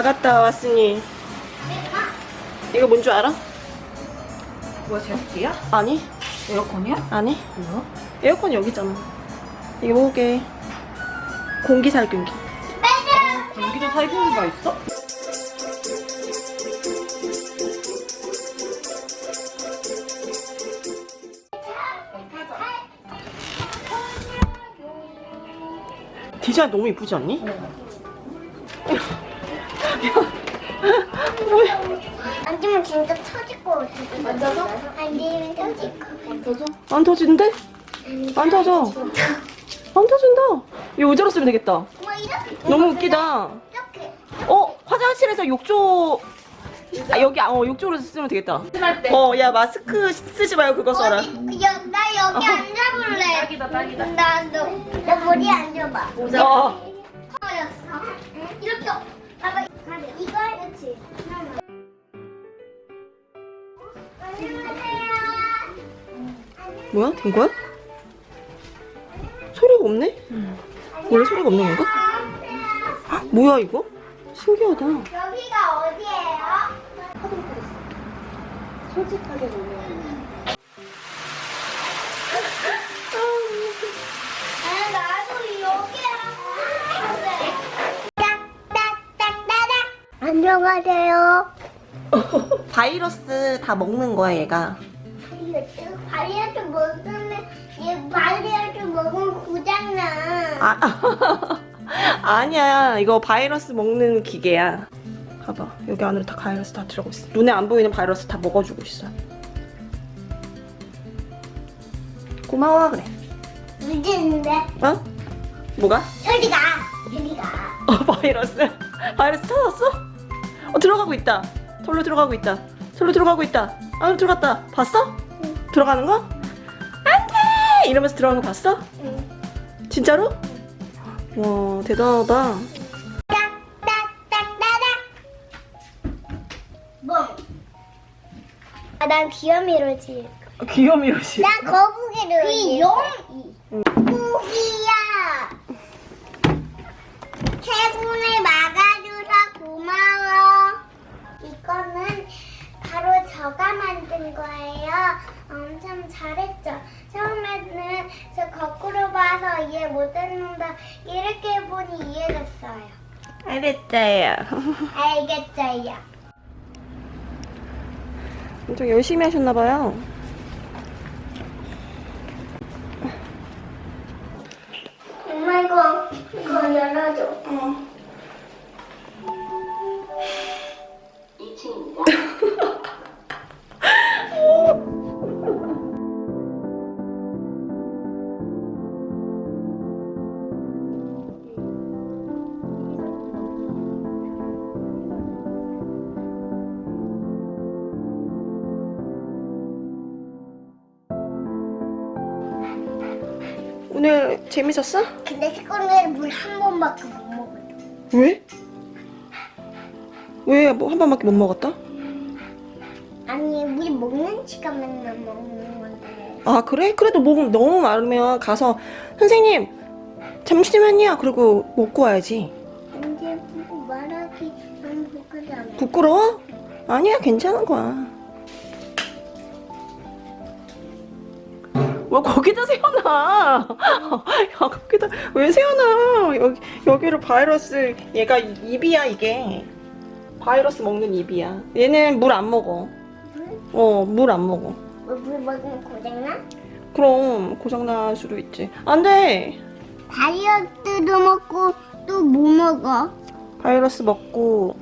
나갔다 왔으니 이거 뭔 줄 알아? 뭐야 제습기야? 아니 에어컨이야? 아니 뭐야? 에어컨 여기 있잖아 이게 뭐게 공기 살균기 공기도 살균기가 있어? 디자인 너무 이쁘지 않니? 앉으면 진짜 터질 것 같아. 앉아서? 앉으면 터질 것 같아. 안 터지는데? 안 터져 안 터진다 이거 의자로 쓰면 되겠다 뭐 이렇게. 너무 웃기다 이렇게. 어 화장실에서 욕조 아, 여기 어 욕조로 쓰면 되겠다. 어 야 마스크 쓰지 말고 그거 써라 어디, 여, 나 여기 앉아볼래. 딱이다 딱이다. 나, 너, 너 머리 앉아봐. 어 허였어. 이렇게. 그렇지. 뭐야 된 거야? 소리가 없네? 원래 소리가 없는 건가? 헉, 뭐야 이거? 신기하다 여기가 어디예요? 솔직하게 보면 안녕하세요. 바이러스 다 먹는 거야 얘가 바리아트 먹으면 얘 바리아트 먹으면 고장나. 아, 아니야 이거 바이러스 먹는 기계야 봐봐 여기 안으로 다 바이러스 다 들어가고 있어 눈에 안 보이는 바이러스 다 먹어주고 있어 고마워 그래 늦었는데 어? 뭐가? 저리가 저리가. 어 바이러스 바이러스 찾았어? 어 들어가고 있다 절로 들어가고 있다 절로 들어가고 있다 안으로 들어갔다 봤어? 들어가는 거? 안돼 이러면서 들어가는 거 봤어? 응. 진짜로? 와 대단하다. 뭐? 아, 난 귀요미로지. 귀요미로시 난 거북이를. 귀요미. 거북이야. 최군을 막아줘서 고마워. 이거는 바로 저가 만든 거예요. 엄청 잘했죠. 처음에는 저 거꾸로 봐서 이해 못했는데 이렇게 보니 이해됐어요. 알겠어요 알겠어요. 엄청 열심히 하셨나봐요 엄마 이거 이거 열어줘. 오늘 재밌었어? 근데 식구는 물한 번밖에 못 먹어요. 왜? 왜 뭐 한 번밖에 못 먹었다? 아니 우리 먹는 시간만 먹는 건데. 아 그래? 그래도 목 너무 마르면 가서 선생님 잠시만요 그리고 먹고 와야지 근데 그거 말하기 너무 부끄러워. 부끄러워? 아니야 괜찮은 거야 왜 거기다 세워놔? 야 거기다 왜 세워놔? 여기, 여기를 바이러스 얘가 입이야 이게. 바이러스 먹는 입이야. 얘는 물 안 먹어. 어 물 안 먹어. 뭐, 물 먹으면 고장나? 그럼 고장날 수도 있지. 안돼! 다이어트도 먹고 또 뭐 먹어? 바이러스 먹고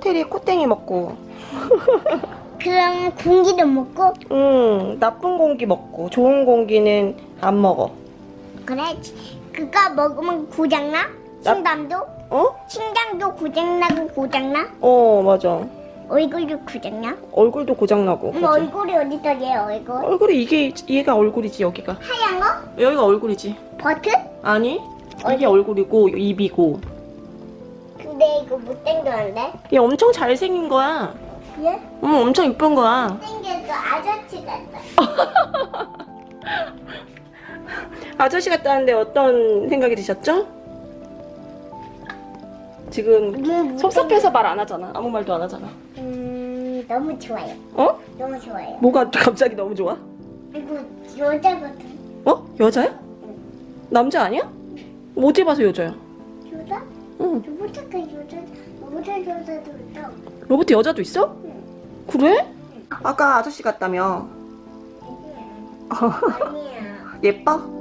테리 코땡이 먹고 그럼 공기도 먹고? 응 나쁜 공기 먹고 좋은 공기는 안 먹어 그래 그거 먹으면 고장나? 나- 심장도? 어? 심장도 고장나고 고장나? 어 맞아 얼굴도 고장나? 얼굴도 고장나고 그치? 얼굴이 어디다 얘 얼굴? 얼굴이 이게 얘가 얼굴이지 여기가 하얀 거? 여기가 얼굴이지 버튼? 아니 이게 얼굴이고 입이고 근데 이거 못 당겼는데? 얘 엄청 잘생긴 거야 얘? 응 엄청 이쁜 거야 당겨서 아저씨 같다. 아저씨 같다는데 어떤 생각이 드셨죠? 지금 음, 섭섭해서 말 안 하잖아. 아무 말도 안 하잖아. 음, 너무 좋아요. 어? 너무 좋아요. 뭐가 갑자기 너무 좋아? 그리고 여자거든. 어? 여자야? 남자 아니야? 어디 봐서 여자야? 여자? 응. 여자, 로봇 여자도 있다. 로봇 여자도 있어? 응. 그래? 아까 아저씨 같다며. 아니야. 예뻐?